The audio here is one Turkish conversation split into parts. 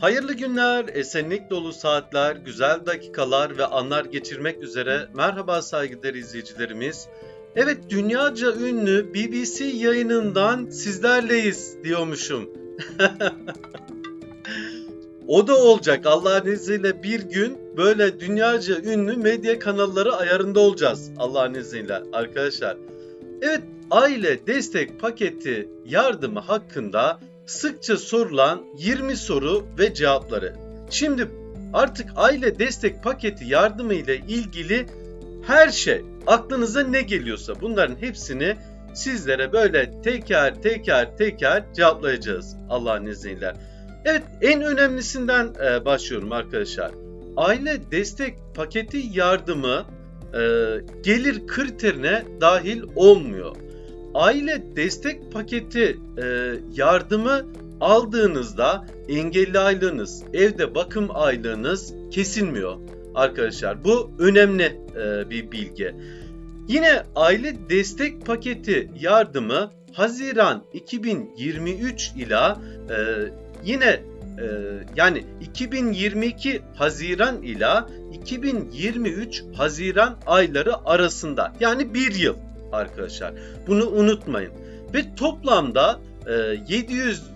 Hayırlı günler, esenlik dolu saatler, güzel dakikalar ve anlar geçirmek üzere merhaba saygıdeğer izleyicilerimiz. Evet dünyaca ünlü BBC yayınından sizlerleyiz diyormuşum. o da olacak Allah'ın izniyle bir gün böyle dünyaca ünlü medya kanalları ayarında olacağız Allah'ın izniyle arkadaşlar. Evet aile destek paketi yardımı hakkında sıkça sorulan 20 soru ve cevapları. Şimdi artık aile destek paketi yardımı ile ilgili her şey aklınıza ne geliyorsa bunların hepsini sizlere böyle teker teker teker cevaplayacağız Allah'ın izniyle. Evet en önemlisinden e, başlıyorum arkadaşlar. Aile destek paketi yardımı e, gelir kriterine dahil olmuyor aile destek paketi e, yardımı aldığınızda engelli aylığınız, evde bakım aylığınız kesilmiyor arkadaşlar. Bu önemli e, bir bilgi. Yine aile destek paketi yardımı Haziran 2023 ila e, yine e, yani 2022 Haziran ila 2023 Haziran ayları arasında yani bir yıl arkadaşlar. Bunu unutmayın. Ve toplamda e, 700 e,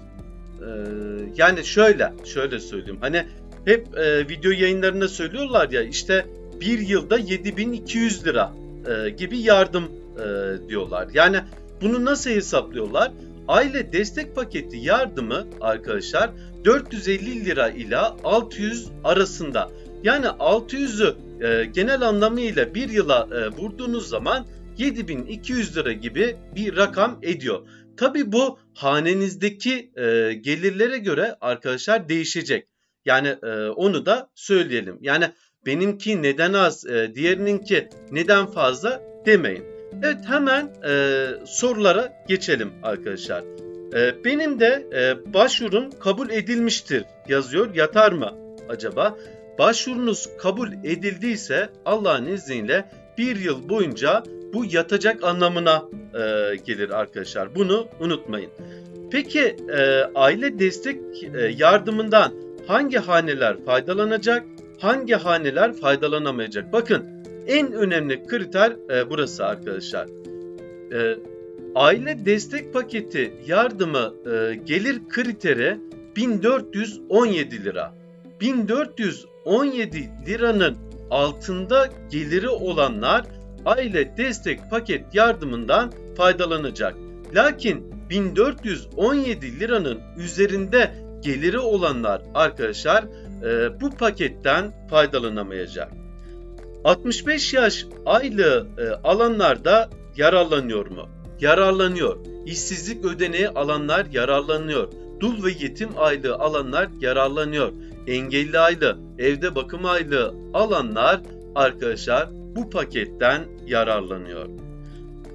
yani şöyle şöyle söyleyeyim. Hani hep e, video yayınlarında söylüyorlar ya işte bir yılda 7200 lira e, gibi yardım e, diyorlar. Yani bunu nasıl hesaplıyorlar? Aile destek paketi yardımı arkadaşlar 450 lira ile 600 arasında. Yani 600'ü e, genel anlamıyla bir yıla e, vurduğunuz zaman 7200 lira gibi bir rakam ediyor. Tabi bu hanenizdeki e, gelirlere göre arkadaşlar değişecek. Yani e, onu da söyleyelim. Yani benimki neden az, e, diğerininki neden fazla demeyin. Evet hemen e, sorulara geçelim arkadaşlar. E, benim de e, başvurum kabul edilmiştir yazıyor. Yatar mı acaba? Başvurunuz kabul edildiyse Allah'ın izniyle bir yıl boyunca bu yatacak anlamına e, gelir arkadaşlar. Bunu unutmayın. Peki e, aile destek e, yardımından hangi haneler faydalanacak, hangi haneler faydalanamayacak? Bakın en önemli kriter e, burası arkadaşlar. E, aile destek paketi yardımı e, gelir kriteri 1417 lira. 1417 liranın altında geliri olanlar aile destek paket yardımından faydalanacak. Lakin 1417 liranın üzerinde geliri olanlar arkadaşlar e, bu paketten faydalanamayacak. 65 yaş aylığı e, alanlar da yararlanıyor mu? Yararlanıyor. İşsizlik ödeneği alanlar yararlanıyor. Dul ve yetim aylığı alanlar yararlanıyor. Engelli aylığı, evde bakım aylığı alanlar arkadaşlar bu paketten yararlanıyor.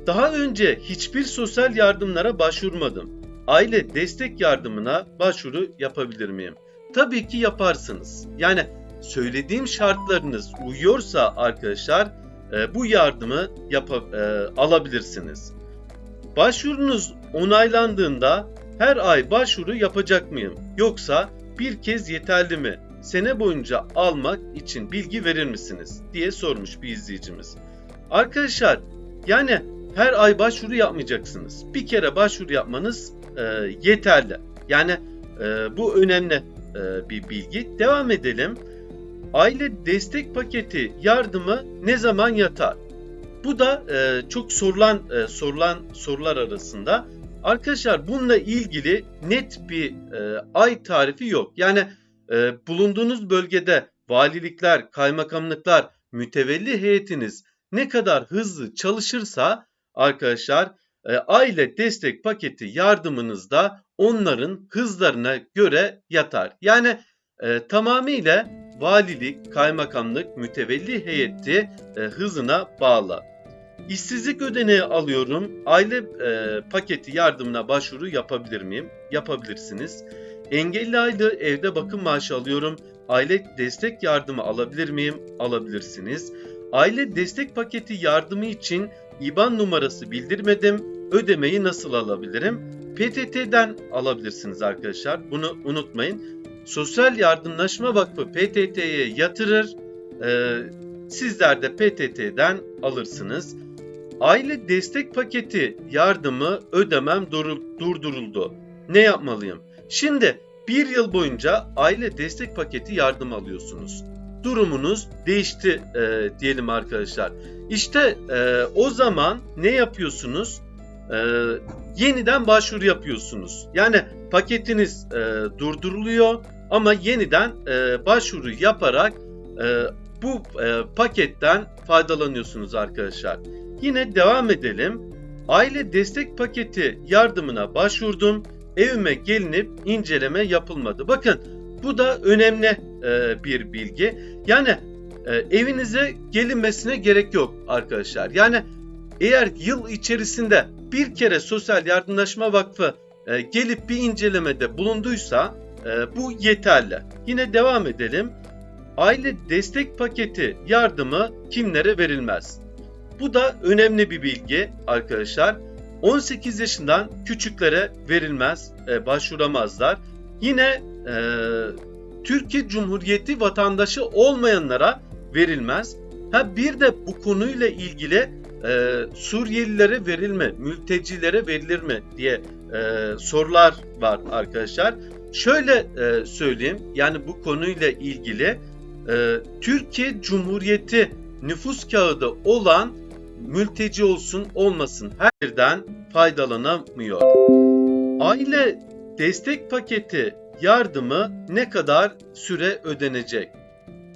Daha önce hiçbir sosyal yardımlara başvurmadım. Aile destek yardımına başvuru yapabilir miyim? Tabii ki yaparsınız. Yani söylediğim şartlarınız uyuyorsa arkadaşlar e, bu yardımı yap e, alabilirsiniz. Başvurunuz onaylandığında her ay başvuru yapacak mıyım? Yoksa bir kez yeterli mi? Sene boyunca almak için bilgi verir misiniz diye sormuş bir izleyicimiz. Arkadaşlar yani her ay başvuru yapmayacaksınız. Bir kere başvuru yapmanız e, yeterli. Yani e, bu önemli e, bir bilgi. Devam edelim. Aile destek paketi yardımı ne zaman yatar? Bu da e, çok sorulan e, sorulan sorular arasında. Arkadaşlar bununla ilgili net bir e, ay tarifi yok. Yani e, bulunduğunuz bölgede valilikler, kaymakamlıklar, mütevelli heyetiniz ne kadar hızlı çalışırsa arkadaşlar e, aile destek paketi yardımınızda onların hızlarına göre yatar. Yani e, tamamıyla valilik, kaymakamlık, mütevelli heyeti e, hızına bağlı. İşsizlik ödeneği alıyorum. Aile e, paketi yardımına başvuru yapabilir miyim? Yapabilirsiniz. Engelli aylığı evde bakım maaşı alıyorum. Aile destek yardımı alabilir miyim? Alabilirsiniz. Aile destek paketi yardımı için IBAN numarası bildirmedim. Ödemeyi nasıl alabilirim? PTT'den alabilirsiniz arkadaşlar. Bunu unutmayın. Sosyal Yardımlaşma Vakfı PTT'ye yatırır. Ee, sizler de PTT'den alırsınız. Aile destek paketi yardımı ödemem durul- durduruldu. Ne yapmalıyım? Şimdi bir yıl boyunca aile destek paketi yardım alıyorsunuz. Durumunuz değişti e, diyelim arkadaşlar. İşte e, o zaman ne yapıyorsunuz? E, yeniden başvuru yapıyorsunuz. Yani paketiniz e, durduruluyor ama yeniden e, başvuru yaparak e, bu e, paketten faydalanıyorsunuz arkadaşlar. Yine devam edelim. Aile destek paketi yardımına başvurdum. Evime gelinip inceleme yapılmadı. Bakın bu da önemli e, bir bilgi. Yani e, evinize gelinmesine gerek yok arkadaşlar. Yani eğer yıl içerisinde bir kere Sosyal Yardımlaşma Vakfı e, gelip bir incelemede bulunduysa e, bu yeterli. Yine devam edelim. Aile destek paketi yardımı kimlere verilmez? Bu da önemli bir bilgi arkadaşlar. 18 yaşından küçüklere verilmez, e, başvuramazlar. Yine e, Türkiye Cumhuriyeti vatandaşı olmayanlara verilmez. Ha bir de bu konuyla ilgili e, Suriyelilere verilme, mültecilere verilir mi diye e, sorular var arkadaşlar. Şöyle e, söyleyeyim, yani bu konuyla ilgili e, Türkiye Cumhuriyeti nüfus kağıdı olan mülteci olsun olmasın her yerden faydalanamıyor. Aile destek paketi yardımı ne kadar süre ödenecek?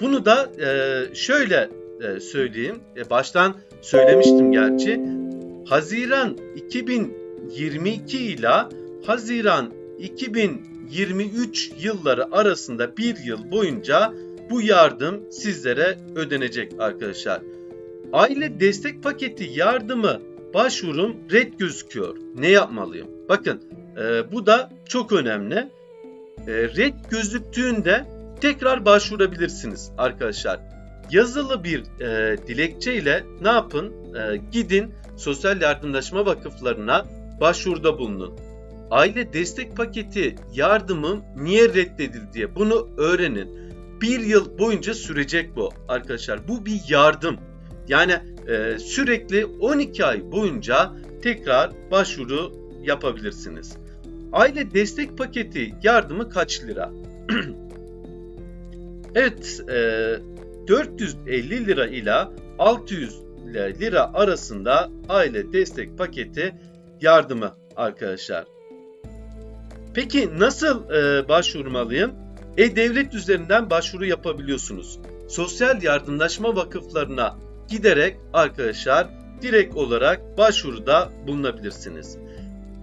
Bunu da e, şöyle e, söyleyeyim. E, baştan söylemiştim gerçi. Haziran 2022 ile Haziran 2023 yılları arasında bir yıl boyunca bu yardım sizlere ödenecek arkadaşlar. Aile destek paketi yardımı başvurum red gözüküyor. Ne yapmalıyım? Bakın e, bu da çok önemli. E, red gözüktüğünde tekrar başvurabilirsiniz arkadaşlar. Yazılı bir e, dilekçe ile ne yapın? E, gidin sosyal yardımlaşma vakıflarına başvuruda bulunun. Aile destek paketi yardımım niye reddedildi diye bunu öğrenin. Bir yıl boyunca sürecek bu arkadaşlar. Bu bir yardım. Yani e, sürekli 12 ay boyunca tekrar başvuru yapabilirsiniz. Aile destek paketi yardımı kaç lira? evet, e, 450 lira ile 600 lira arasında aile destek paketi yardımı arkadaşlar. Peki nasıl e, başvurmalıyım? E-Devlet üzerinden başvuru yapabiliyorsunuz. Sosyal yardımlaşma vakıflarına giderek arkadaşlar direkt olarak başvuruda bulunabilirsiniz.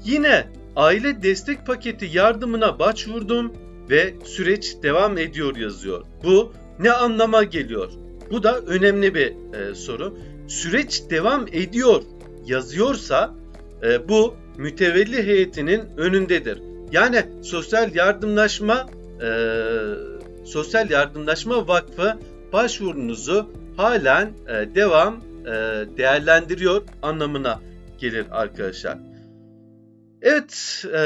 Yine aile destek paketi yardımına başvurdum ve süreç devam ediyor yazıyor. Bu ne anlama geliyor? Bu da önemli bir e, soru. Süreç devam ediyor yazıyorsa e, bu mütevelli heyetinin önündedir. Yani sosyal yardımlaşma e, sosyal yardımlaşma vakfı başvurunuzu halen e, devam e, değerlendiriyor anlamına gelir arkadaşlar. Evet e,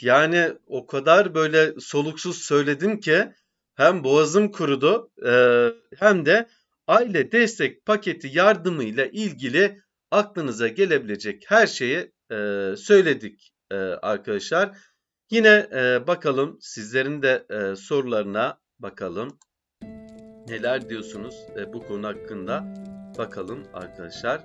yani o kadar böyle soluksuz söyledim ki hem boğazım kurudu e, hem de aile destek paketi yardımıyla ilgili aklınıza gelebilecek her şeyi e, söyledik e, arkadaşlar. Yine e, bakalım sizlerin de e, sorularına bakalım. Neler diyorsunuz e, bu konu hakkında bakalım arkadaşlar.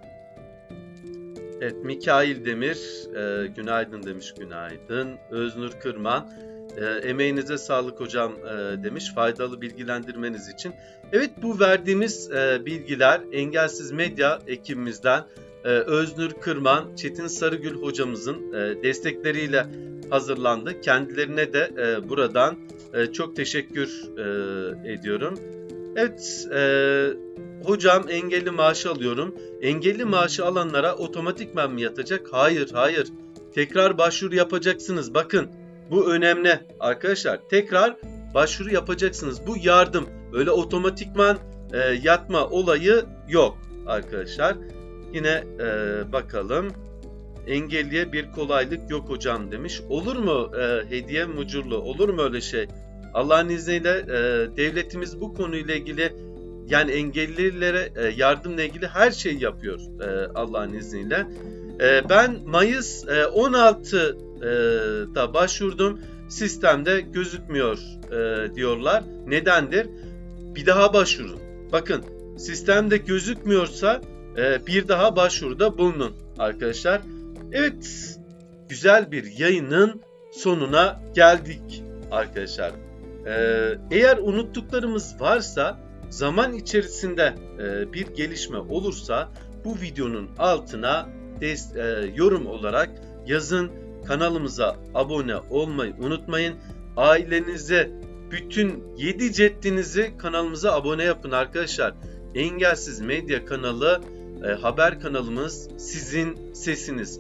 Evet Mikail Demir e, günaydın demiş günaydın. Öznur Kırman e, emeğinize sağlık hocam e, demiş faydalı bilgilendirmeniz için. Evet bu verdiğimiz e, bilgiler Engelsiz Medya ekibimizden e, Öznur Kırman, Çetin Sarıgül hocamızın e, destekleriyle hazırlandı. Kendilerine de e, buradan e, çok teşekkür e, ediyorum. Evet, e, hocam engelli maaşı alıyorum. Engelli maaşı alanlara otomatikman mı yatacak? Hayır, hayır. Tekrar başvuru yapacaksınız. Bakın, bu önemli arkadaşlar. Tekrar başvuru yapacaksınız. Bu yardım. Öyle otomatikman e, yatma olayı yok arkadaşlar. Yine e, bakalım. Engelliye bir kolaylık yok hocam demiş. Olur mu e, hediye mucurlu? Olur mu öyle şey? Allah'ın izniyle e, devletimiz bu konuyla ilgili yani engellilere e, yardımla ilgili her şeyi yapıyor e, Allah'ın izniyle. E, ben Mayıs e, 16'da başvurdum. Sistemde gözükmüyor e, diyorlar. Nedendir? Bir daha başvurun. Bakın sistemde gözükmüyorsa e, bir daha başvuruda bulunun arkadaşlar. Evet güzel bir yayının sonuna geldik arkadaşlar. Ee, eğer unuttuklarımız varsa zaman içerisinde e, bir gelişme olursa bu videonun altına e, yorum olarak yazın. Kanalımıza abone olmayı unutmayın. Ailenize bütün 7 ceddinizi kanalımıza abone yapın arkadaşlar. Engelsiz Medya kanalı e, haber kanalımız sizin sesiniz.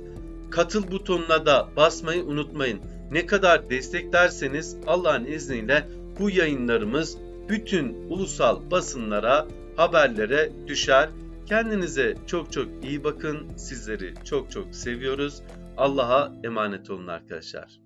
Katıl butonuna da basmayı unutmayın. Ne kadar desteklerseniz Allah'ın izniyle bu yayınlarımız bütün ulusal basınlara, haberlere düşer. Kendinize çok çok iyi bakın. Sizleri çok çok seviyoruz. Allah'a emanet olun arkadaşlar.